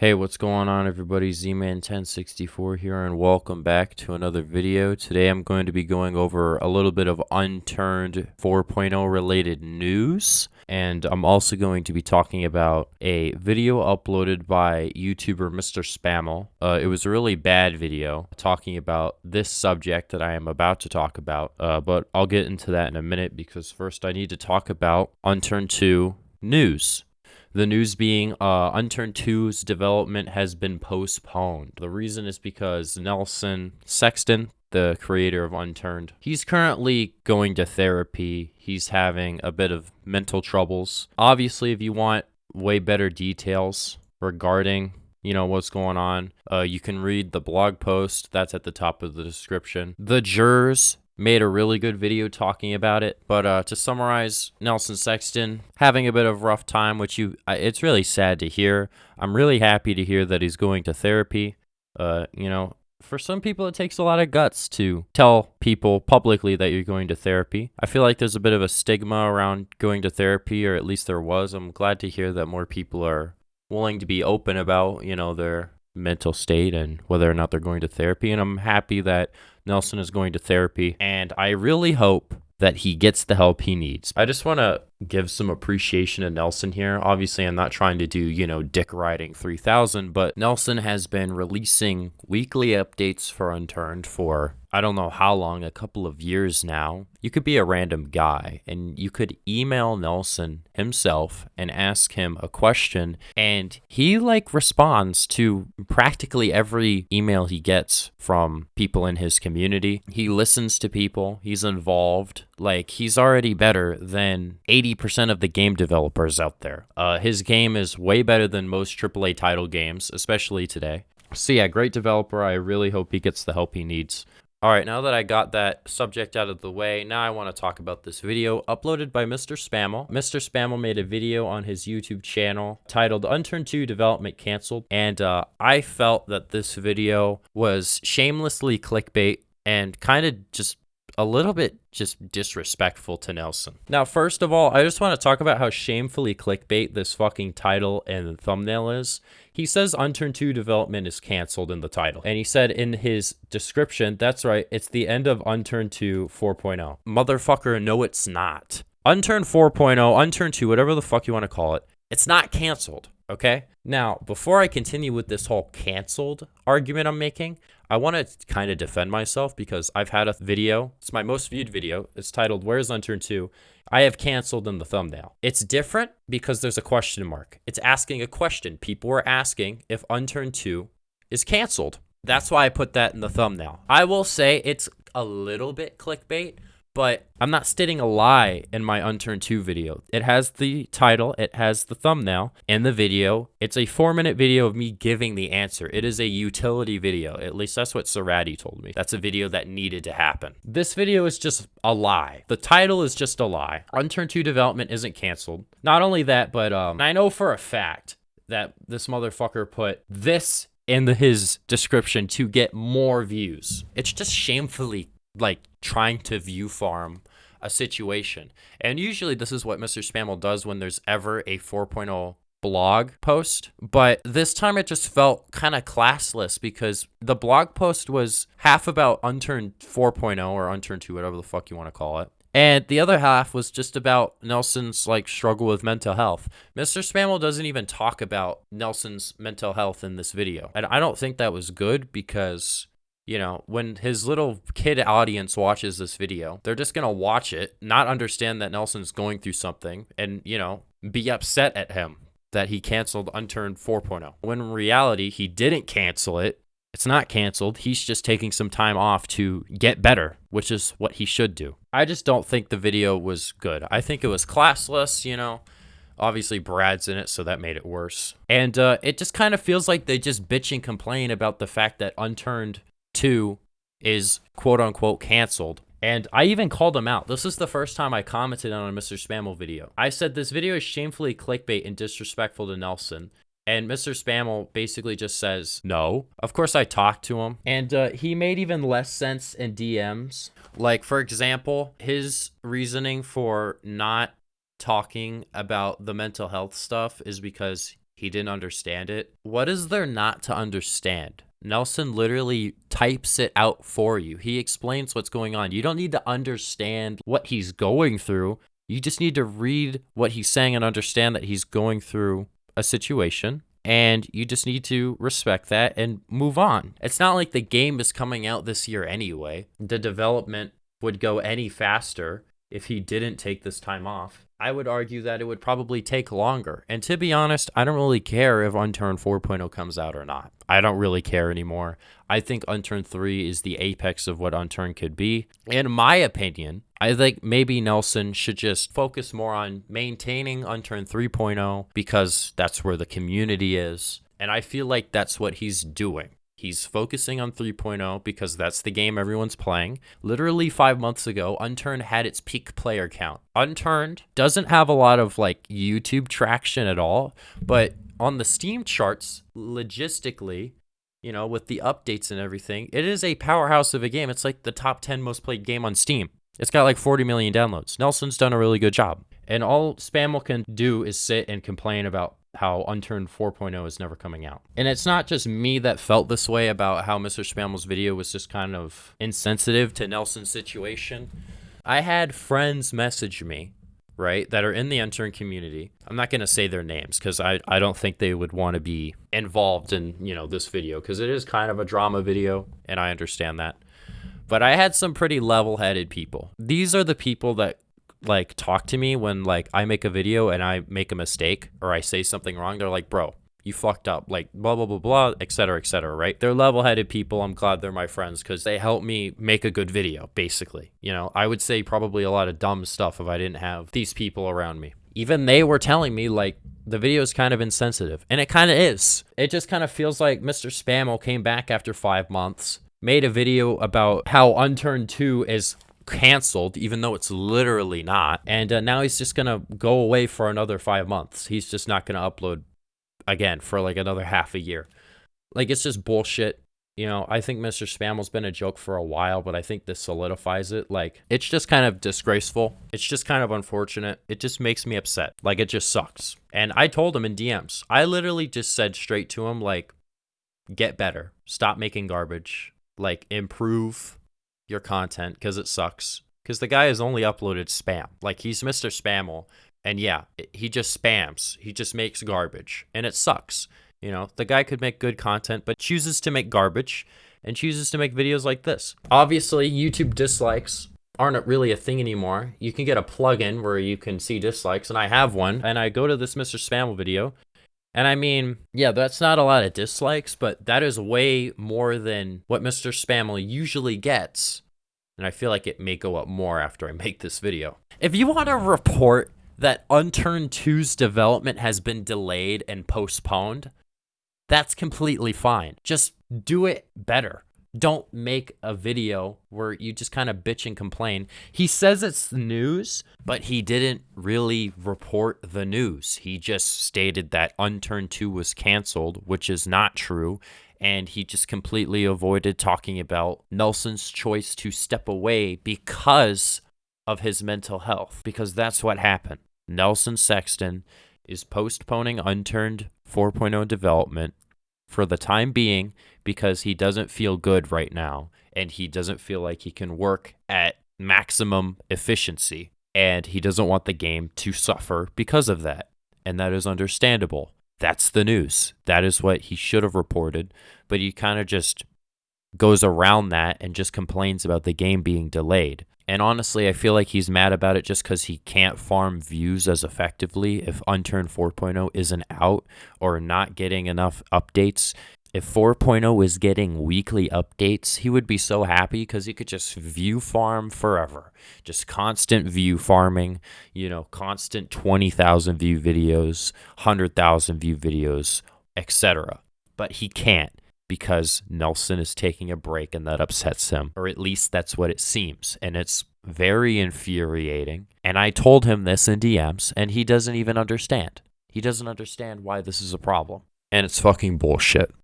Hey, what's going on everybody? Z-Man1064 here and welcome back to another video. Today I'm going to be going over a little bit of unturned 4.0 related news and I'm also going to be talking about a video uploaded by YouTuber Mr. Spammel. Uh, it was a really bad video talking about this subject that I am about to talk about, uh, but I'll get into that in a minute because first I need to talk about Unturned 2 news. The news being uh, Unturned 2's development has been postponed. The reason is because Nelson Sexton, the creator of Unturned, he's currently going to therapy. He's having a bit of mental troubles. Obviously, if you want way better details regarding you know what's going on uh, you can read the blog post that's at the top of the description the jurors made a really good video talking about it. But uh, to summarize, Nelson Sexton having a bit of rough time, which you it's really sad to hear. I'm really happy to hear that he's going to therapy. Uh, you know, for some people, it takes a lot of guts to tell people publicly that you're going to therapy. I feel like there's a bit of a stigma around going to therapy, or at least there was. I'm glad to hear that more people are willing to be open about, you know, their mental state and whether or not they're going to therapy. And I'm happy that Nelson is going to therapy. And I really hope that he gets the help he needs. I just want to give some appreciation to Nelson here. Obviously, I'm not trying to do, you know, dick riding 3000, but Nelson has been releasing weekly updates for Unturned for I don't know how long, a couple of years now. You could be a random guy and you could email Nelson himself and ask him a question and he like responds to practically every email he gets from people in his community. He listens to people, he's involved. Like he's already better than 80 80% of the game developers out there. Uh, his game is way better than most AAA title games, especially today. So yeah, great developer. I really hope he gets the help he needs. All right, now that I got that subject out of the way, now I want to talk about this video uploaded by Mr. Spammel. Mr. Spammel made a video on his YouTube channel titled Unturned 2 Development Cancelled, and uh, I felt that this video was shamelessly clickbait and kind of just a little bit just disrespectful to Nelson. Now, first of all, I just want to talk about how shamefully clickbait this fucking title and thumbnail is. He says Unturned 2 development is canceled in the title. And he said in his description, that's right, it's the end of Unturned 2 4.0. Motherfucker, no it's not. Unturned 4.0, Unturned 2, whatever the fuck you want to call it, it's not canceled, okay? Now, before I continue with this whole canceled argument I'm making, I want to kind of defend myself because I've had a video. It's my most viewed video. It's titled Where's Unturned 2? I have canceled in the thumbnail. It's different because there's a question mark. It's asking a question. People are asking if Unturned 2 is canceled. That's why I put that in the thumbnail. I will say it's a little bit clickbait, but I'm not stating a lie in my Unturned 2 video. It has the title, it has the thumbnail, and the video. It's a four minute video of me giving the answer. It is a utility video. At least that's what Sarati told me. That's a video that needed to happen. This video is just a lie. The title is just a lie. Unturned 2 development isn't canceled. Not only that, but um, I know for a fact that this motherfucker put this in the, his description to get more views. It's just shamefully like trying to view farm a situation. And usually this is what Mr. Spammel does when there's ever a 4.0 blog post, but this time it just felt kind of classless because the blog post was half about Unturned 4.0 or Unturned 2, whatever the fuck you want to call it. And the other half was just about Nelson's like struggle with mental health. Mr. Spammel doesn't even talk about Nelson's mental health in this video. And I don't think that was good because you know, when his little kid audience watches this video, they're just going to watch it, not understand that Nelson's going through something, and, you know, be upset at him that he canceled Unturned 4.0. When in reality, he didn't cancel it. It's not canceled. He's just taking some time off to get better, which is what he should do. I just don't think the video was good. I think it was classless, you know. Obviously, Brad's in it, so that made it worse. And uh, it just kind of feels like they just bitch and complain about the fact that Unturned 2 is quote unquote canceled. And I even called him out. This is the first time I commented on a Mr. Spammel video. I said this video is shamefully clickbait and disrespectful to Nelson. And Mr. Spammel basically just says, no. Of course, I talked to him. And uh, he made even less sense in DMs. Like, for example, his reasoning for not talking about the mental health stuff is because He didn't understand it. What is there not to understand? Nelson literally types it out for you. He explains what's going on. You don't need to understand what he's going through. You just need to read what he's saying and understand that he's going through a situation. And you just need to respect that and move on. It's not like the game is coming out this year anyway. The development would go any faster if he didn't take this time off. I would argue that it would probably take longer. And to be honest, I don't really care if Unturned 4.0 comes out or not. I don't really care anymore. I think Unturned 3 is the apex of what Unturned could be. In my opinion, I think maybe Nelson should just focus more on maintaining Unturned 3.0 because that's where the community is. And I feel like that's what he's doing. He's focusing on 3.0 because that's the game everyone's playing. Literally five months ago, Unturned had its peak player count. Unturned doesn't have a lot of like YouTube traction at all, but on the Steam charts, logistically, you know, with the updates and everything, it is a powerhouse of a game. It's like the top 10 most played game on Steam. It's got like 40 million downloads. Nelson's done a really good job. And all Spammel can do is sit and complain about how Unturned 4.0 is never coming out. And it's not just me that felt this way about how Mr. Spammel's video was just kind of insensitive to Nelson's situation. I had friends message me, right, that are in the Unturned community. I'm not going to say their names because I, I don't think they would want to be involved in, you know, this video because it is kind of a drama video and I understand that. But I had some pretty level-headed people. These are the people that like talk to me when like I make a video and I make a mistake or I say something wrong. They're like, bro, you fucked up, like blah blah blah blah, etc. etc. right? They're level-headed people. I'm glad they're my friends because they help me make a good video. Basically, you know, I would say probably a lot of dumb stuff if I didn't have these people around me. Even they were telling me like the video is kind of insensitive, and it kind of is. It just kind of feels like Mr. Spammo came back after five months, made a video about how Unturned 2 is canceled, even though it's literally not. And uh, now he's just going to go away for another five months. He's just not going to upload again for like another half a year. Like, it's just bullshit. You know, I think Mr. Spammel's been a joke for a while, but I think this solidifies it. Like, it's just kind of disgraceful. It's just kind of unfortunate. It just makes me upset. Like, it just sucks. And I told him in DMs, I literally just said straight to him, like, get better. Stop making garbage. Like, improve your content because it sucks. Because the guy has only uploaded spam. Like he's Mr. Spammel. And yeah, he just spams. He just makes garbage. And it sucks. You know, the guy could make good content, but chooses to make garbage and chooses to make videos like this. Obviously, YouTube dislikes aren't really a thing anymore. You can get a plugin where you can see dislikes, and I have one. And I go to this Mr. Spammel video, and I mean, yeah, that's not a lot of dislikes, but that is way more than what Mr. Spammel usually gets and I feel like it may go up more after I make this video. If you want to report that Unturned 2's development has been delayed and postponed, that's completely fine. Just do it better. Don't make a video where you just kind of bitch and complain. He says it's the news, but he didn't really report the news. He just stated that Unturned 2 was canceled, which is not true and he just completely avoided talking about Nelson's choice to step away because of his mental health, because that's what happened. Nelson Sexton is postponing Unturned 4.0 development for the time being because he doesn't feel good right now and he doesn't feel like he can work at maximum efficiency and he doesn't want the game to suffer because of that. And that is understandable that's the news. That is what he should have reported. But he kind of just goes around that and just complains about the game being delayed. And honestly, I feel like he's mad about it just because he can't farm views as effectively if Unturned 4.0 isn't out or not getting enough updates if 4.0 is getting weekly updates, he would be so happy because he could just view farm forever. Just constant view farming, you know, constant 20,000 view videos, 100,000 view videos, etc. But he can't because Nelson is taking a break and that upsets him, or at least that's what it seems. And it's very infuriating. And I told him this in DMs, and he doesn't even understand. He doesn't understand why this is a problem. And it's fucking bullshit.